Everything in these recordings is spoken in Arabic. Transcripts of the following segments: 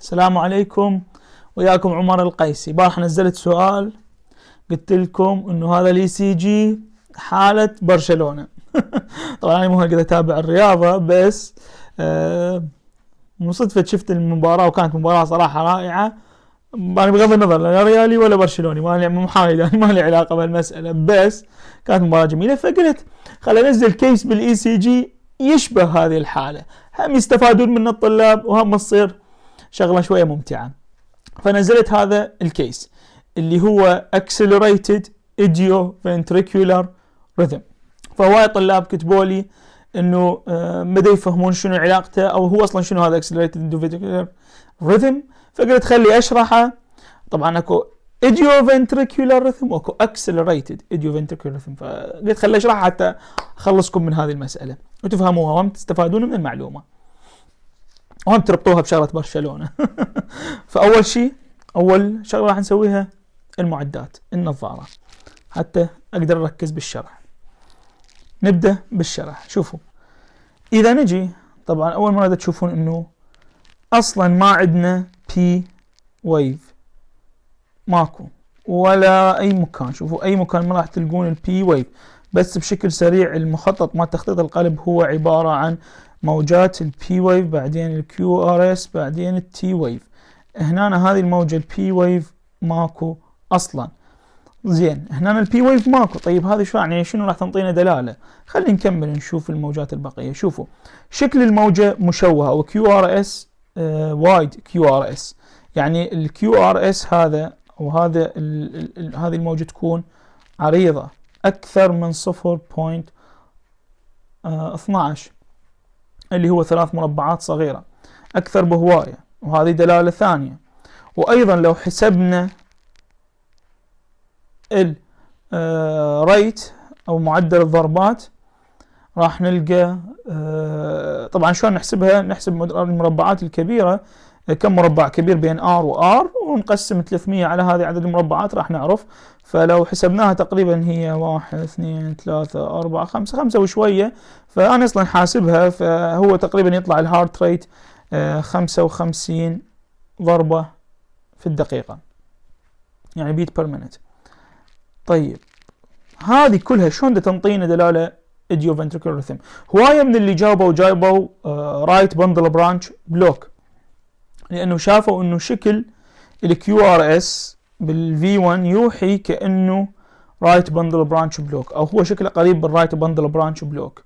السلام عليكم. وياكم عمر القيسي. بارح نزلت سؤال قلت لكم إنه هذا ال ECG حالة برشلونة. طبعا أنا مو هالقد أتابع الرياضة بس آه من صدفة شفت المباراة وكانت مباراة صراحة رائعة. يعني بغض النظر لا ريالي ولا برشلوني ما لي محايد يعني ما لي علاقة بالمسألة بس كانت مباراة جميلة. فقلت خل انزل case بال ECG يشبه هذه الحالة. هم يستفادون من الطلاب وهم تصير شغلة شوية ممتعة. فنزلت هذا الكيس اللي هو accelerated idioventricular rhythm. فهواي طلاب كتبوا لي إنه آه، يفهمون شنو علاقته أو هو أصلا شنو هذا accelerated idioventricular rhythm. فقلت خلي أشرحه. طبعا أكو idioventricular rhythm وأكو accelerated idioventricular rhythm. فقلت خلي اشرحها حتى أخلصكم من هذه المسألة وتفهموها وتستفادون من المعلومة. وهم تربطوها بشغلة برشلونة. فأول شيء أول شغلة راح نسويها المعدات النظارة. حتى أقدر أركز بالشرح. نبدأ بالشرح. شوفوا. إذا نجي طبعا أول مرة تشوفون إنه أصلا ما عندنا بي ويف ماكو. ولا أي مكان. شوفوا أي مكان ما راح تلقون ال P wave بس بشكل سريع المخطط مال تخطيط القلب هو عبارة عن موجات ال P wave بعدين ال QRS بعدين ال T wave هنا هذه الموجة ال P wave ماكو أصلا. زين هنا ال P wave ماكو. طيب هذه شو يعني؟ شنو راح تنطينا دلالة؟ خلينا نكمل نشوف الموجات البقية. شوفوا شكل الموجة مشوهة أو QRS wide QRS يعني ال QRS هذا وهذا هذه الموجة تكون عريضة أكثر من 0.12 اللي هو ثلاث مربعات صغيرة أكثر بهواية وهذه دلالة ثانية. وأيضا لو حسبنا ال rate آه، أو معدل الضربات راح نلقى آه، طبعا شلون نحسبها؟ نحسب المربعات الكبيرة كم مربع كبير بين R و R ونقسم 300 على هذه عدد المربعات راح نعرف. فلو حسبناها تقريبا هي واحد اثنين ثلاثة أربعة خمسة خمسة وشوية. فأنا أصلا حاسبها فهو تقريبا يطلع ال heart rate خمسة وخمسين ضربة في الدقيقة. يعني beat per minute طيب هذه كلها شلون تنطينا دلالة idioventricular rhythm هواية من اللي جاوبوا جاوبوا right bundle branch block لأنه شافوا إنه شكل ال QRS بال V1 يوحي كأنه right bundle branch block أو هو شكله قريب بال right bundle branch block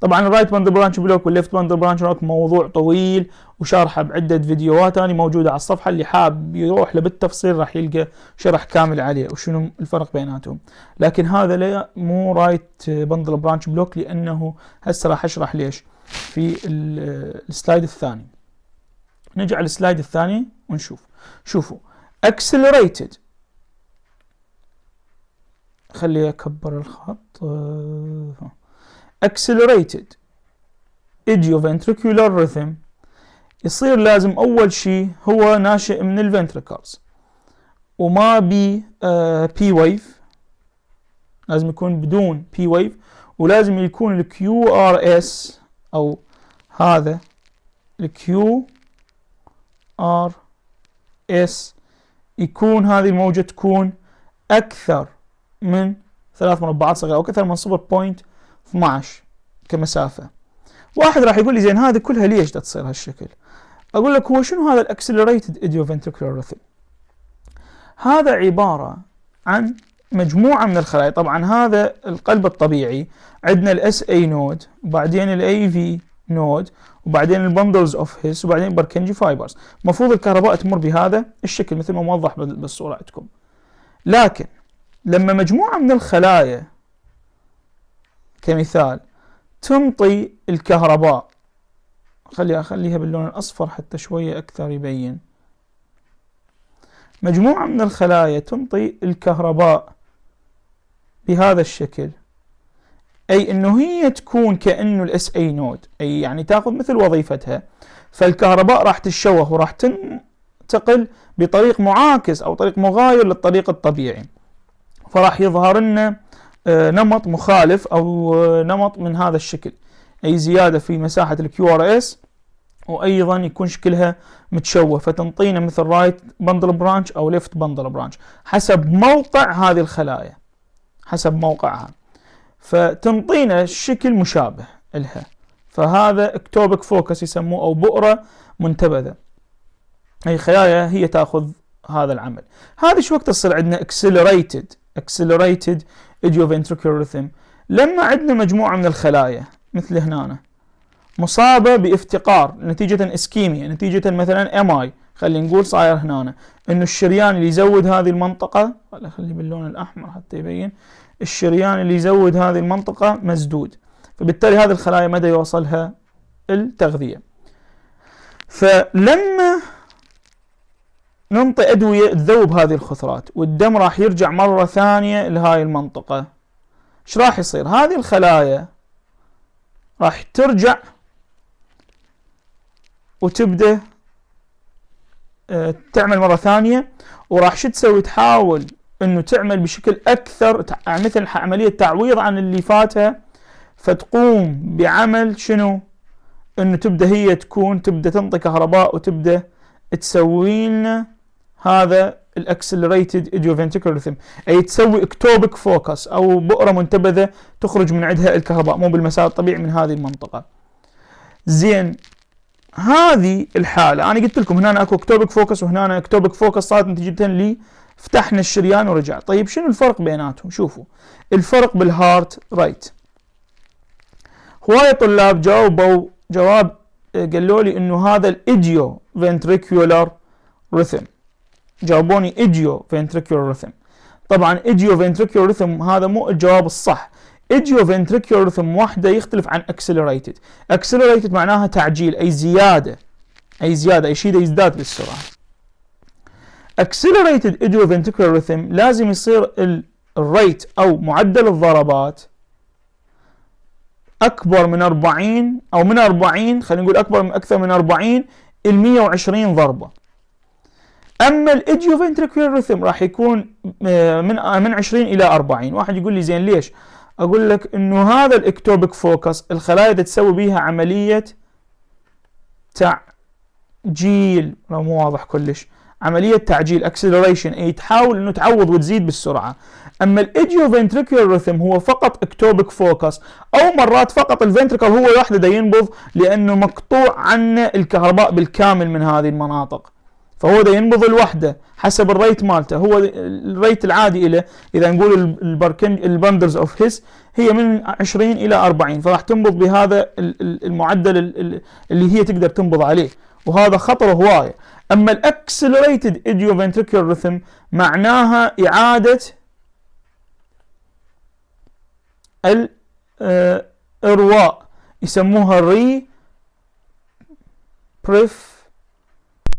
طبعا ال right bundle branch block وال left bundle branch block موضوع طويل وشارحه بعدة فيديوهات أنا موجودة على الصفحة اللي حاب يروح له بالتفصيل راح يلقى شرح كامل عليه وشنو الفرق بيناتهم. لكن هذا لا مو right bundle branch block لأنه هسه راح أشرح ليش في ال slide الثاني. نجي على ال slide الثاني ونشوف. شوفوا accelerated. خلي أكبر الخط. accelerated. idioventricular rhythm. يصير لازم أول شيء هو ناشئ من ال ventricles وما بي P wave لازم يكون بدون P wave ولازم يكون ال QRS أو هذا الكيو ار اس يكون هذه الموجة تكون أكثر من ثلاث مربعات صغيرة أو أكثر من 0.12 كمسافة. واحد راح يقول لي زين هذه كلها ليش تصير هالشكل؟ أقول لك هو شنو هذا ال accelerated idioventricular rhythm هذا عبارة عن مجموعة من الخلايا. طبعا هذا القلب الطبيعي عندنا ال SA node وبعدين ال AV node وبعدين ال bundles of His وبعدين Purkinje fibers المفروض الكهرباء تمر بهذا الشكل مثل ما موضح بالصورة عندكم. لكن لما مجموعة من الخلايا كمثال تنطي الكهرباء خلي اخليها باللون الأصفر حتى شوية أكثر يبين. مجموعة من الخلايا تنطي الكهرباء بهذا الشكل. أي إنه هي تكون كأنه ال SA node أي يعني تأخذ مثل وظيفتها. فالكهرباء راح تتشوه وراح تنتقل بطريق معاكس أو طريق مغاير للطريق الطبيعي. فراح يظهر لنا آه، نمط مخالف أو آه، نمط من هذا الشكل. أي زيادة في مساحة ال QRS وأيضا يكون شكلها متشوه فتنطينا مثل right bundle branch أو left bundle branch حسب موقع هذه الخلايا. حسب موقعها. فتنطينا الشكل مشابه لها. فهذا ectopic focus يسموه أو بؤرة منتبذة. أي خلايا هي تأخذ هذا العمل. هذه شو وقت تصير عندنا accelerated accelerated idioventricular rhythm. لما عندنا مجموعة من الخلايا مثل هنا مصابة بافتقار نتيجة ischemia نتيجة مثلا MI خلينا نقول صاير هنا. إنه الشريان اللي يزود هذه المنطقة خلي اخليه باللون الأحمر حتى يبين. الشريان اللي يزود هذه المنطقة مسدود. فبالتالي هذه الخلايا مدى يوصلها التغذية. فلما ننطي أدوية تذوب هذه الخثرات والدم راح يرجع مرة ثانية لهاي المنطقة إيش راح يصير؟ هذه الخلايا راح ترجع وتبدأ آه، تعمل مرة ثانية وراح شو تسوي؟ تحاول إنه تعمل بشكل أكثر مثل عملية تعويض عن اللي فاتها فتقوم بعمل شنو؟ إنه تبدأ هي تكون تبدأ تنطي كهرباء وتبدأ تسوي لنا هذا ال accelerated idioventricular rhythm أي تسوي ectopic focus أو بؤرة منتبذة تخرج من عندها الكهرباء مو بالمسار الطبيعي من هذه المنطقة. زين هذه الحالة أنا قلت لكم هنا أكو ectopic focus وهنا ectopic focus صارت نتيجه لي فتحنا الشريان ورجع. طيب شنو الفرق بيناتهم؟ شوفوا الفرق بال heart rate هواية طلاب جاوبوا جواب قالوا لي إنه هذا ال idioventricular rhythm جاوبوني idioventricular rhythm طبعا idioventricular rhythm هذا مو الجواب الصح. idioventricular rhythm وحده يختلف عن accelerated accelerated معناها تعجيل أي زيادة أي زيادة أي شيء يزداد بالسرعة. Accelerated idioventricular rhythm لازم يصير ال rate أو معدل الضربات أكبر من 40 أو من 40 خلينا نقول أكبر من أكثر من 40 ال 120 ضربة. أما ال idioventricular rhythm راح يكون آه، من آه، من 20 إلى 40 واحد يقول لي زين ليش؟ أقول لك إنه هذا ال ectopic focus الخلايا تسوي بيها عملية تعجيل. مو واضح كلش. عملية تعجيل acceleration اي تحاول إنه تعوض وتزيد بالسرعة. أما ال idioventricular rhythm هو فقط ectopic focus أو مرات فقط ال ventricle هو وحده دا ينبض لأنه مقطوع عنه الكهرباء بالكامل من هذه المناطق. فهو دا ينبض لوحده حسب ال rate مالته. هو ال rate العادي له إذا نقول ال bundles of His هي من 20 إلى 40 فراح تنبض بهذا المعدل اللي هي تقدر تنبض عليه. وهذا خطر هواية. أما ال accelerated idioventricular rhythm معناها إعادة الارواء يسموها ال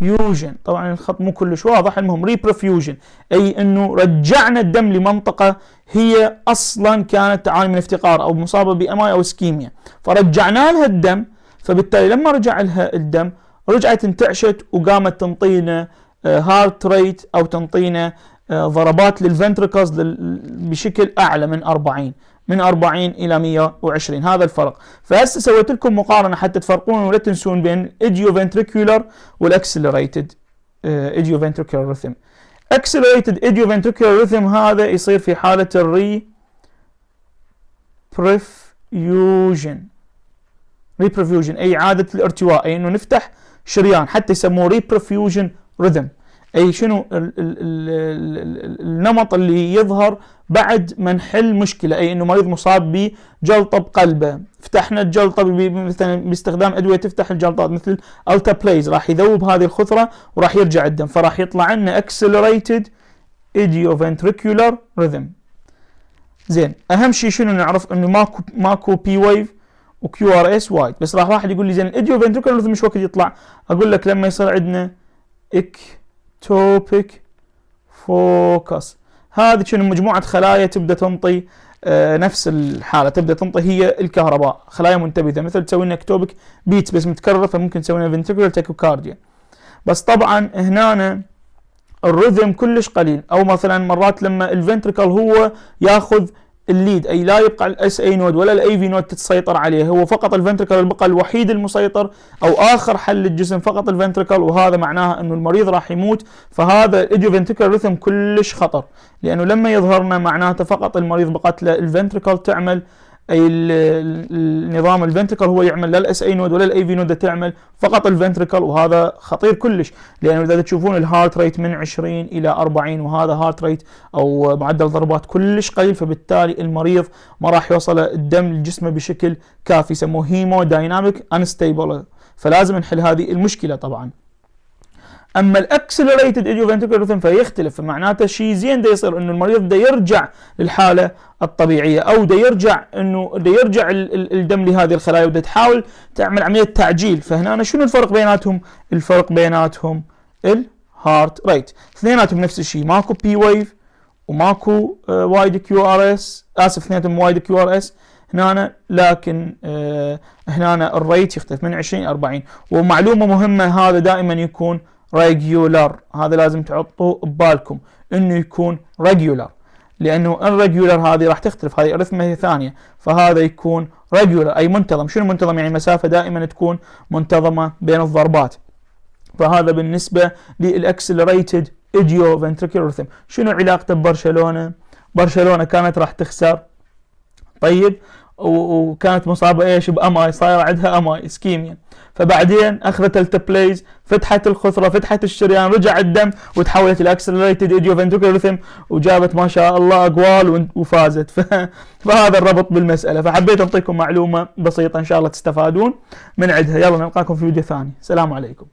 reperfusion طبعا الخط مو كلش واضح المهم reperfusion أي إنه رجعنا الدم لمنطقة هي أصلا كانت تعاني من افتقار أو مصابة ب MI أو ischemia فرجعنا لها الدم فبالتالي لما رجع لها الدم رجعت انتعشت وقامت تنطينا heart rate أو تنطينا آه، ضربات لل ventricles بشكل أعلى من 40 من 40 إلى 120 هذا الفرق. فهسه سويت لكم مقارنة حتى تفرقون ولا تنسون بين idioventricular وال accelerated idioventricular rhythm accelerated idioventricular rhythm هذا يصير في حالة ال re perfusion reperfusion أي إعادة الارتواء أي إنه نفتح شريان حتى يسموه reperfusion rhythm أي شنو النمط اللي يظهر بعد ما نحل مشكلة. أي إنه مريض مصاب بجلطة بقلبه. فتحنا الجلطة مثلا باستخدام أدوية تفتح الجلطات مثل alteplase راح يذوب هذه الخثره وراح يرجع الدم. فراح يطلع لنا accelerated idioventricular rhythm زين أهم شيء شنو نعرف؟ إنه ماكو ماكو P wave و QRS wide. بس راح واحد يقول لي زين ال idioventricular rhythm شوقت يطلع. أقول لك لما يصير عندنا ectopic focus. هذه شنو؟ مجموعة خلايا تبدأ تنطي آه نفس الحالة. تبدأ تنطي هي الكهرباء. خلايا منتبذة مثل تسوي لنا ectopic beat بس متكررة فممكن تسوي لنا ventricular tachycardia بس طبعا هنا ال rhythm كلش قليل. أو مثلا مرات لما ال ventricle هو ياخذ ال lead أي لا يبقى ال SA node ولا ال AV node تتسيطر عليه. هو فقط الفنتركل البقى الوحيد المسيطر أو آخر حل للجسم فقط ال ventricle وهذا معناها أنه المريض راح يموت فهذا ال idioventricular rhythm كلش خطر. لأنه لما يظهرنا معناته فقط المريض بقت له ال ventricle تعمل أي النظام ال ventricle هو يعمل لا ال SA node ولا ال AV node تعمل فقط ال ventricle وهذا خطير كلش. لأنه إذا تشوفون ال heart rate من 20 إلى 40 وهذا heart rate أو معدل ضربات كلش قليل فبالتالي المريض ما راح يوصل الدم لجسمه بشكل كافي يسموه hemodynamic unstable فلازم نحل هذه المشكلة طبعا. أما ال accelerated idioventricular rhythm فيختلف فمعناته شيء زين دا يصير إنه المريض دا يرجع للحالة الطبيعية أو دا يرجع إنه دا يرجع الدم لهذه الخلايا ودا تحاول تعمل عملية تعجيل. فهنا شنو الفرق بيناتهم؟ الفرق بيناتهم ال heart rate اثنيناتهم نفس الشيء ماكو P wave وماكو wide QRS آسف اثنيناتهم wide QRS هنا لكن آه هنا ال rate يختلف من 20 إلى 40 ومعلومة مهمة هذا دائما يكون regular هذا لازم تحطوه ببالكم إنه يكون regular لأنه ال regular هذه راح تختلف. هذه arrhythmia ثانية. فهذا يكون regular أي منتظم. شنو منتظم؟ يعني مسافة دائما تكون منتظمة بين الضربات. فهذا بالنسبة لل accelerated idioventricular rhythm شنو علاقته ببرشلونة؟ برشلونة كانت راح تخسر. طيب. وكانت مصابة إيش؟ ب MI صايره عندها MI ischemia فبعدين أخذت alteplase فتحت الخثره فتحت الشريان رجع الدم وتحولت إلى accelerated idio وجابت ما شاء الله أگوال وفازت. فهذا الربط بالمسألة. فحبيت أعطيكم معلومة بسيطة إن شاء الله تستفادون من عندها. يلا نلقاكم في فيديو ثاني. سلام عليكم.